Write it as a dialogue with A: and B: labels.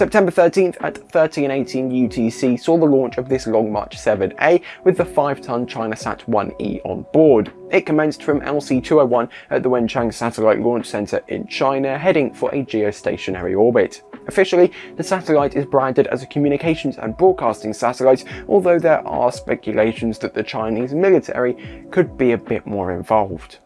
A: September 13th at 1318 UTC saw the launch of this Long March 7A with the 5-ton ChinaSat 1E on board. It commenced from LC-201 at the Wenchang Satellite Launch Center in China, heading for a geostationary orbit. Officially, the satellite is branded as a communications and broadcasting satellite, although there are speculations that the Chinese military could be a bit more involved.